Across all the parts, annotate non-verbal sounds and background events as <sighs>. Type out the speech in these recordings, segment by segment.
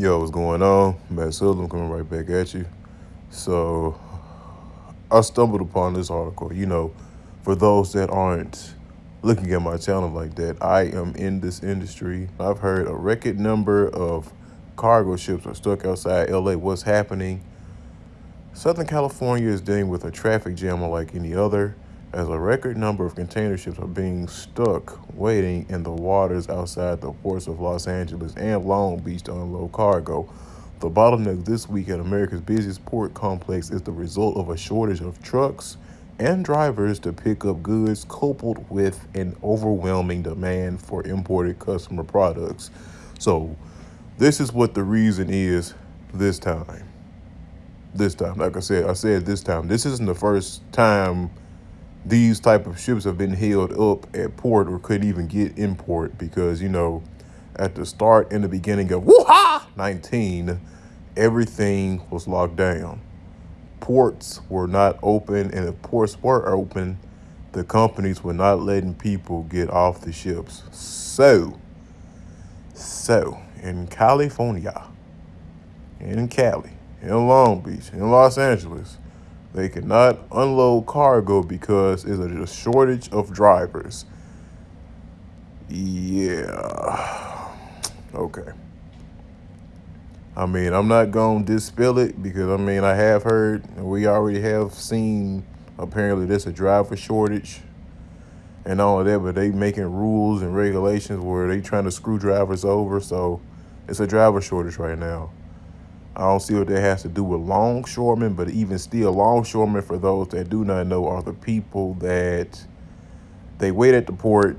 Yo, what's going on? Matt Silver, I'm coming right back at you. So, I stumbled upon this article. You know, for those that aren't looking at my channel like that, I am in this industry. I've heard a record number of cargo ships are stuck outside LA. What's happening? Southern California is dealing with a traffic jam unlike any other as a record number of container ships are being stuck waiting in the waters outside the ports of Los Angeles and Long Beach to unload cargo. The bottleneck this week at America's busiest port complex is the result of a shortage of trucks and drivers to pick up goods coupled with an overwhelming demand for imported customer products. So this is what the reason is this time. This time, like I said, I said this time. This isn't the first time these type of ships have been held up at port or couldn't even get in port because you know at the start and the beginning of woo 19 everything was locked down. Ports were not open and if ports were open the companies were not letting people get off the ships. So so in california in cali in long beach in los angeles they cannot unload cargo because there's a shortage of drivers. Yeah. <sighs> Okay. I mean, I'm not going to dispel it because, I mean, I have heard, and we already have seen, apparently there's a driver shortage and all of that, but they making rules and regulations where they trying to screw drivers over. So it's a driver shortage right now. I don't see what that has to do with longshoremen, but even still, longshoremen, for those that do not know, are the people that they wait at the port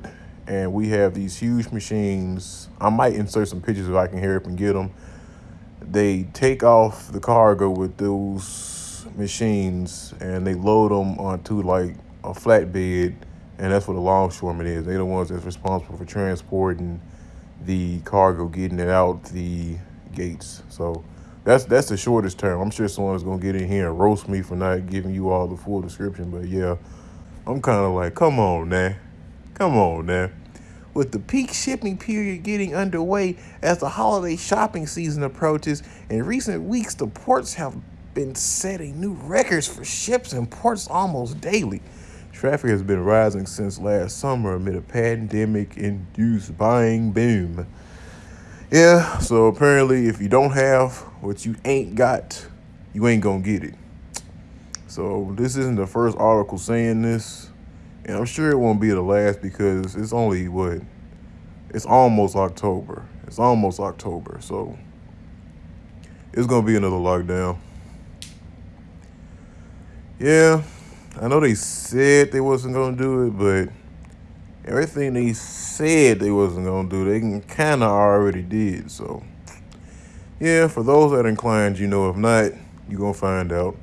and we have these huge machines. I might insert some pictures if I can hear up and get them. They take off the cargo with those machines and they load them onto like a flatbed and that's what a longshoreman is. They're the ones that's responsible for transporting the cargo, getting it out the gates. So that's that's the shortest term. I'm sure someone's gonna get in here and roast me for not giving you all the full description, but yeah, I'm kind of like, come on, man, come on, man. With the peak shipping period getting underway as the holiday shopping season approaches, in recent weeks the ports have been setting new records for ships and ports almost daily. Traffic has been rising since last summer amid a pandemic-induced buying boom. Yeah, so apparently if you don't have what you ain't got, you ain't gonna get it. So this isn't the first article saying this, and I'm sure it won't be the last because it's only what? It's almost October. It's almost October, so it's gonna be another lockdown. Yeah, I know they said they wasn't gonna do it, but everything they said they wasn't gonna do, they kind of already did. So, yeah, for those that inclined, you know, if not, you're gonna find out.